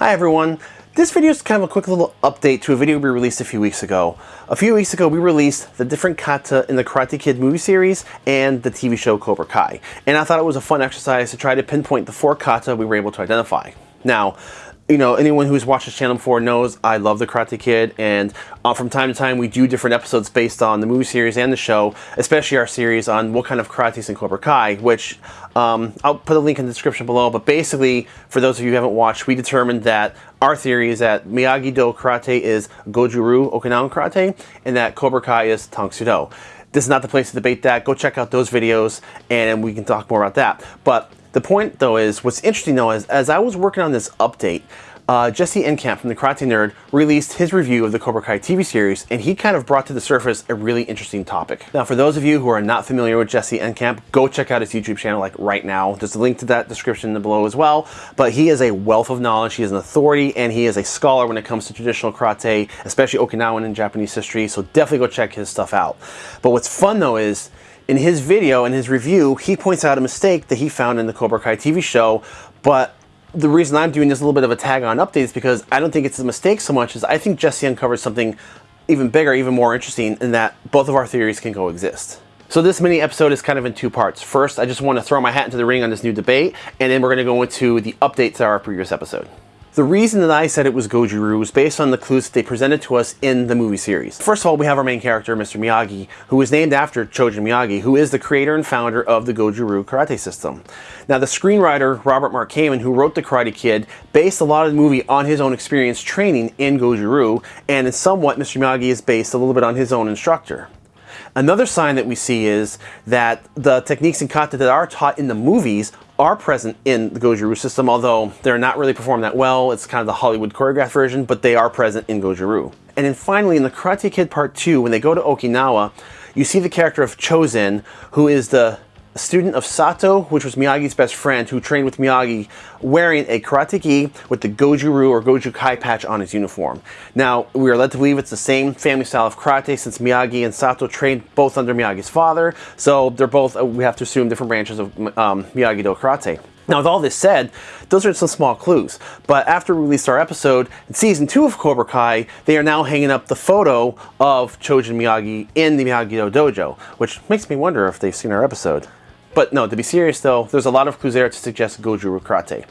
Hi everyone. This video is kind of a quick little update to a video we released a few weeks ago. A few weeks ago we released the different kata in the Karate Kid movie series and the TV show Cobra Kai. And I thought it was a fun exercise to try to pinpoint the four kata we were able to identify. Now, you know, anyone who's watched this channel before knows I love The Karate Kid, and uh, from time to time we do different episodes based on the movie series and the show, especially our series on what kind of karate is in Cobra Kai, which um, I'll put a link in the description below, but basically, for those of you who haven't watched, we determined that our theory is that Miyagi-Do Karate is Goju-Ryu Okinawan Karate, and that Cobra Kai is Tang Soo Do. This is not the place to debate that. Go check out those videos, and we can talk more about that. But the point though is, what's interesting though is, as I was working on this update, uh, Jesse Enkamp from the Karate Nerd released his review of the Cobra Kai TV series, and he kind of brought to the surface a really interesting topic. Now, for those of you who are not familiar with Jesse Enkamp, go check out his YouTube channel like right now. There's a link to that description below as well. But he is a wealth of knowledge. He is an authority, and he is a scholar when it comes to traditional karate, especially Okinawan and Japanese history. So definitely go check his stuff out. But what's fun though is in his video and his review, he points out a mistake that he found in the Cobra Kai TV show, but the reason I'm doing this little bit of a tag on update is because I don't think it's a mistake so much as I think Jesse uncovers something even bigger, even more interesting in that both of our theories can coexist. So this mini episode is kind of in two parts. First, I just want to throw my hat into the ring on this new debate, and then we're going to go into the updates to our previous episode. The reason that I said it was Goju-Ryu was based on the clues that they presented to us in the movie series. First of all, we have our main character, Mr. Miyagi, who is named after Chojun Miyagi, who is the creator and founder of the Goju-Ryu karate system. Now, the screenwriter, Robert Mark Kamen, who wrote The Karate Kid, based a lot of the movie on his own experience training in Goju-Ryu, and in somewhat, Mr. Miyagi is based a little bit on his own instructor. Another sign that we see is that the techniques and kata that are taught in the movies are present in the Goju-Ryu system, although they're not really performed that well. It's kind of the Hollywood choreographed version, but they are present in Goju-Ryu. And then finally, in the Karate Kid Part 2, when they go to Okinawa, you see the character of Chozen, who is the student of Sato, which was Miyagi's best friend, who trained with Miyagi, wearing a karate gi with the Goju-Ryu or Goju Kai patch on his uniform. Now, we are led to believe it's the same family style of karate since Miyagi and Sato trained both under Miyagi's father, so they're both, uh, we have to assume, different branches of um, Miyagi-Do karate. Now, with all this said, those are some small clues. But after we released our episode, in season two of Cobra Kai, they are now hanging up the photo of Chojun Miyagi in the Miyagi-Do dojo, which makes me wonder if they've seen our episode. But no, to be serious though, there's a lot of clues there to suggest Goju Karate.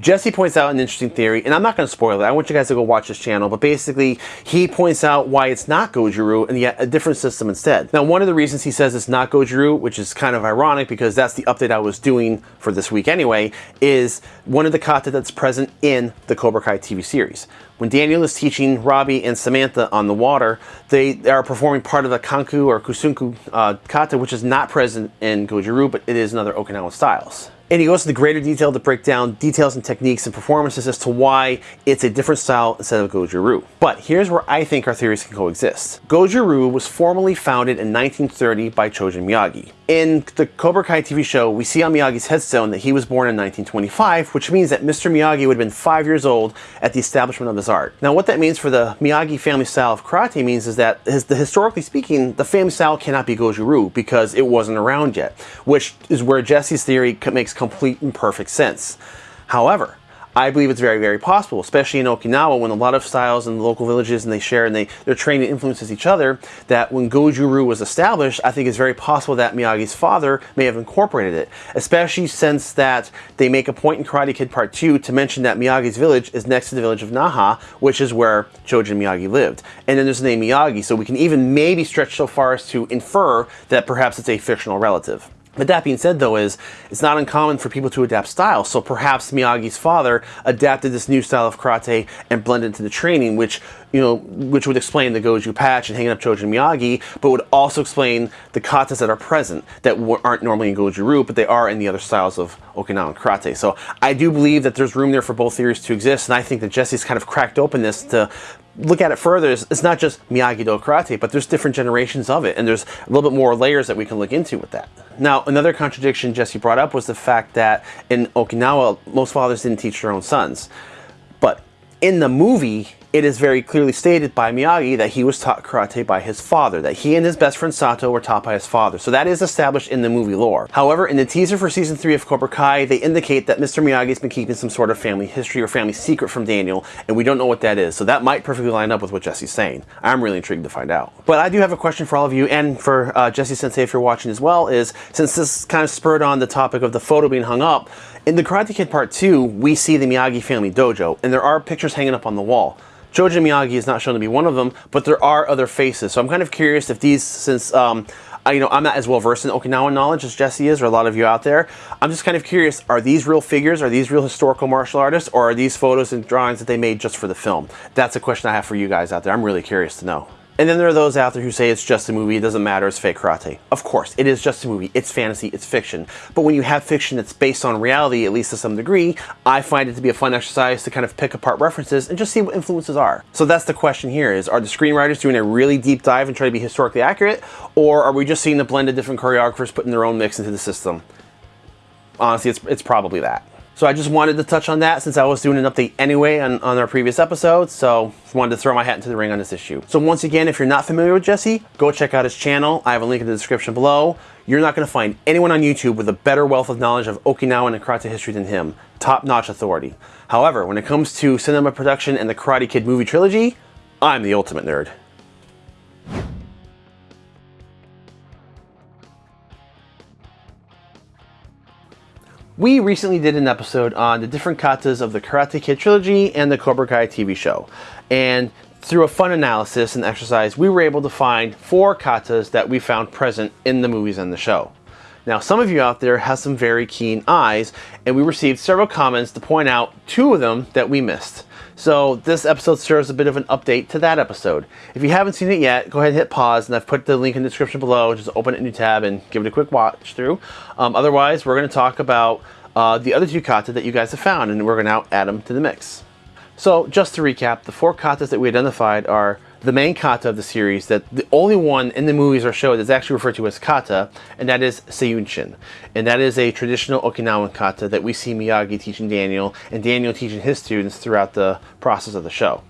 Jesse points out an interesting theory, and I'm not going to spoil it. I want you guys to go watch his channel, but basically, he points out why it's not Goju-Ryu and yet a different system instead. Now, one of the reasons he says it's not Goju-Ryu, which is kind of ironic because that's the update I was doing for this week anyway, is one of the kata that's present in the Cobra Kai TV series. When Daniel is teaching Robbie and Samantha on the water, they are performing part of the Kanku or Kusunku uh, kata, which is not present in Goju-Ryu, but it is in other Okinawan styles. And he goes into greater detail to break down details and techniques and performances as to why it's a different style instead of Goju-Ryu. But here's where I think our theories can coexist. Goju-Ryu was formally founded in 1930 by Chojun Miyagi. In the Cobra Kai TV show, we see on Miyagi's headstone that he was born in 1925, which means that Mr. Miyagi would have been five years old at the establishment of his art. Now, what that means for the Miyagi family style of karate means is that, his, the, historically speaking, the family style cannot be Goju-Ryu because it wasn't around yet, which is where Jesse's theory makes complete and perfect sense. However, I believe it's very, very possible, especially in Okinawa when a lot of styles and local villages and they share and they, their training influences each other, that when Goju-Ryu was established, I think it's very possible that Miyagi's father may have incorporated it, especially since that they make a point in Karate Kid Part 2 to mention that Miyagi's village is next to the village of Naha, which is where Chojun Miyagi lived. And then there's the name Miyagi, so we can even maybe stretch so far as to infer that perhaps it's a fictional relative. But that being said though is, it's not uncommon for people to adapt styles, so perhaps Miyagi's father adapted this new style of karate and blended into the training, which, you know, which would explain the Goju patch and hanging up Chojun Miyagi, but would also explain the katas that are present that aren't normally in Goju-Ryu, but they are in the other styles of Okinawan karate. So I do believe that there's room there for both theories to exist, and I think that Jesse's kind of cracked open this to look at it further, it's not just Miyagi-Do karate, but there's different generations of it, and there's a little bit more layers that we can look into with that. Now, another contradiction Jesse brought up was the fact that in Okinawa, most fathers didn't teach their own sons. But In the movie, it is very clearly stated by Miyagi that he was taught karate by his father, that he and his best friend Sato were taught by his father. So that is established in the movie lore. However, in the teaser for season 3 of Cobra Kai, they indicate that Mr. Miyagi has been keeping some sort of family history or family secret from Daniel, and we don't know what that is. So that might perfectly line up with what Jesse's saying. I'm really intrigued to find out. But I do have a question for all of you, and for uh, Jesse Sensei if you're watching as well, is since this kind of spurred on the topic of the photo being hung up, in the Karate Kid Part 2, we see the Miyagi family dojo, and there are pictures hanging up on the wall. Chojun Miyagi is not shown to be one of them, but there are other faces. So I'm kind of curious if these, since um, I, you know, I'm not as well versed in Okinawan knowledge as Jesse is, or a lot of you out there. I'm just kind of curious: are these real figures? Are these real historical martial artists, or are these photos and drawings that they made just for the film? That's a question I have for you guys out there. I'm really curious to know. And then there are those out there who say it's just a movie, it doesn't matter, it's fake karate. Of course, it is just a movie, it's fantasy, it's fiction. But when you have fiction that's based on reality, at least to some degree, I find it to be a fun exercise to kind of pick apart references and just see what influences are. So that's the question here is, are the screenwriters doing a really deep dive and trying to be historically accurate? Or are we just seeing the blend of different choreographers putting their own mix into the system? Honestly, it's, it's probably that. So I just wanted to touch on that since I was doing an update anyway on, on our previous episode, So wanted to throw my hat into the ring on this issue. So once again, if you're not familiar with Jesse, go check out his channel. I have a link in the description below. You're not going to find anyone on YouTube with a better wealth of knowledge of Okinawan and karate history than him. Top-notch authority. However, when it comes to cinema production and the Karate Kid movie trilogy, I'm the ultimate nerd. We recently did an episode on the different katas of the Karate Kid trilogy and the Cobra Kai TV show. And through a fun analysis and exercise, we were able to find four katas that we found present in the movies and the show. Now, some of you out there have some very keen eyes, and we received several comments to point out two of them that we missed. So this episode serves a bit of an update to that episode. If you haven't seen it yet, go ahead and hit pause, and I've put the link in the description below. Just open a new tab and give it a quick watch through. Um, otherwise, we're going to talk about uh, the other two kata that you guys have found, and we're going to now add them to the mix. So just to recap, the four katas that we identified are the main kata of the series that the only one in the movies or show that's actually referred to as kata, and that is Seiyunchin. And that is a traditional Okinawan kata that we see Miyagi teaching Daniel, and Daniel teaching his students throughout the process of the show.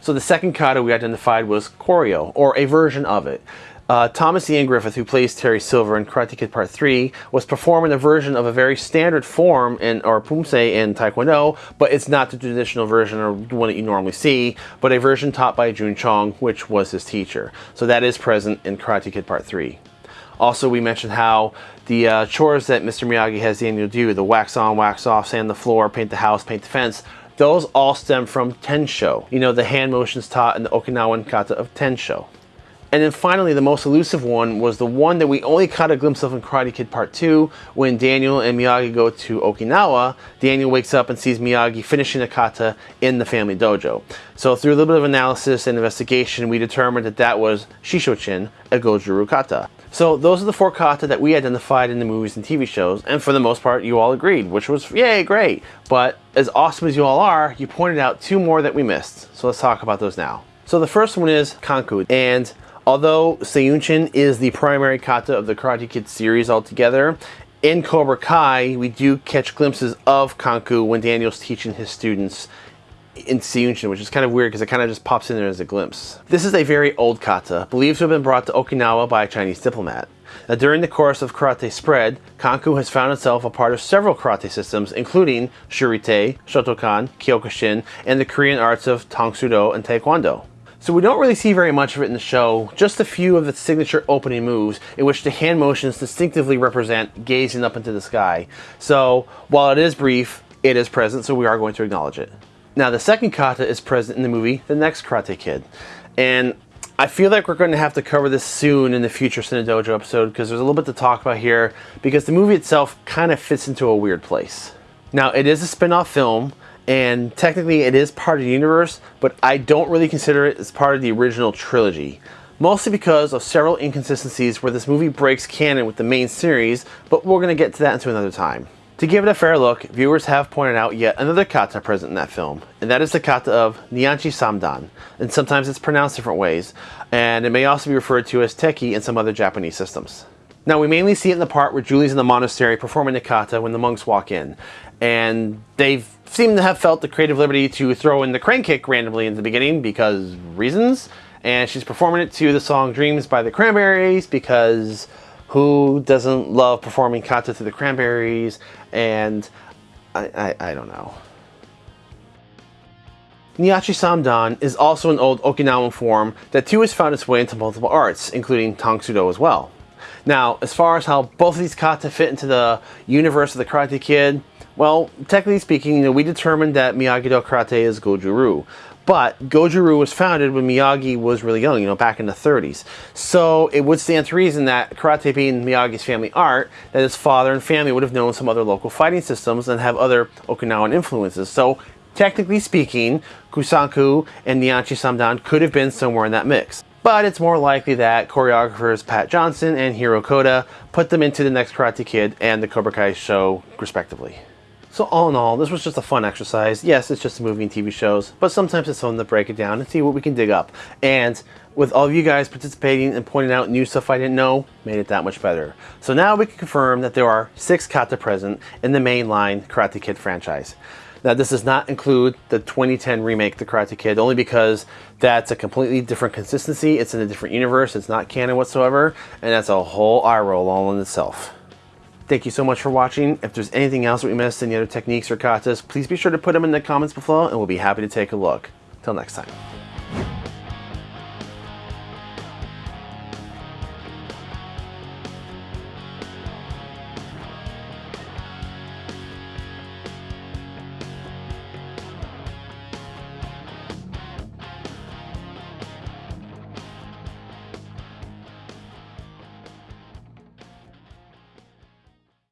So the second kata we identified was Koryo, or a version of it. Uh, Thomas Ian Griffith, who plays Terry Silver in Karate Kid Part 3, was performing a version of a very standard form in or pumse in Taekwondo, but it's not the traditional version or one that you normally see, but a version taught by Jun Chong, which was his teacher. So that is present in Karate Kid Part 3. Also, we mentioned how the uh, chores that Mr. Miyagi has Daniel do, the wax on, wax off, sand the floor, paint the house, paint the fence, those all stem from Tensho. You know, the hand motions taught in the Okinawan kata of Tensho. And then finally, the most elusive one was the one that we only caught a glimpse of in Karate Kid Part 2 when Daniel and Miyagi go to Okinawa. Daniel wakes up and sees Miyagi finishing a kata in the family dojo. So through a little bit of analysis and investigation, we determined that that was Shishochin, a Goju-Ryu kata. So those are the four kata that we identified in the movies and TV shows, and for the most part, you all agreed, which was yay, great. But as awesome as you all are, you pointed out two more that we missed. So let's talk about those now. So the first one is Kanku, and Although Seiyunchin is the primary kata of the Karate Kid series altogether, in Cobra Kai, we do catch glimpses of Kanku when Daniel's teaching his students in Seiyunchin, which is kind of weird because it kind of just pops in there as a glimpse. This is a very old kata, believed to have been brought to Okinawa by a Chinese diplomat. Now, during the course of karate spread, Kanku has found itself a part of several karate systems, including Shurite, Shotokan, Kyokushin, and the Korean arts of Tang Soo and Taekwondo. So we don't really see very much of it in the show, just a few of the signature opening moves in which the hand motions distinctively represent gazing up into the sky. So while it is brief, it is present, so we are going to acknowledge it. Now the second kata is present in the movie The Next Karate Kid. And I feel like we're going to have to cover this soon in the future Cinedojo episode because there's a little bit to talk about here because the movie itself kind of fits into a weird place. Now it is a spin-off film, and technically it is part of the universe, but I don't really consider it as part of the original trilogy. Mostly because of several inconsistencies where this movie breaks canon with the main series, but we're going to get to that into another time. To give it a fair look, viewers have pointed out yet another kata present in that film, and that is the kata of Nyanchi Samdan, and sometimes it's pronounced different ways, and it may also be referred to as Tekki in some other Japanese systems. Now we mainly see it in the part where Julie's in the monastery performing the kata when the monks walk in. And they seem to have felt the creative liberty to throw in the crane kick randomly in the beginning because reasons. And she's performing it to the song Dreams by the Cranberries because who doesn't love performing kata to the Cranberries? And I, I, I don't know. Nyachi Samdan is also an old Okinawan form that too has found its way into multiple arts, including Tang Soo Do as well. Now, as far as how both of these kata fit into the universe of the Karate Kid, well, technically speaking, you know, we determined that Miyagi-Do Karate is Goju-Ryu. But Goju-Ryu was founded when Miyagi was really young, you know, back in the 30s. So it would stand to reason that karate being Miyagi's family art, that his father and family would have known some other local fighting systems and have other Okinawan influences. So technically speaking, Kusanku and Nyachi Samdan could have been somewhere in that mix but it's more likely that choreographers Pat Johnson and Hiro Koda put them into the next Karate Kid and the Cobra Kai show, respectively. So all in all, this was just a fun exercise. Yes, it's just a movie and TV shows, but sometimes it's fun to break it down and see what we can dig up. And with all of you guys participating and pointing out new stuff I didn't know, made it that much better. So now we can confirm that there are six kata present in the mainline Karate Kid franchise. Now this does not include the 2010 remake The Karate Kid only because that's a completely different consistency. It's in a different universe. It's not canon whatsoever. And that's a whole eye roll all in itself. Thank you so much for watching. If there's anything else that we missed, any other techniques or katas, please be sure to put them in the comments below and we'll be happy to take a look. Till next time.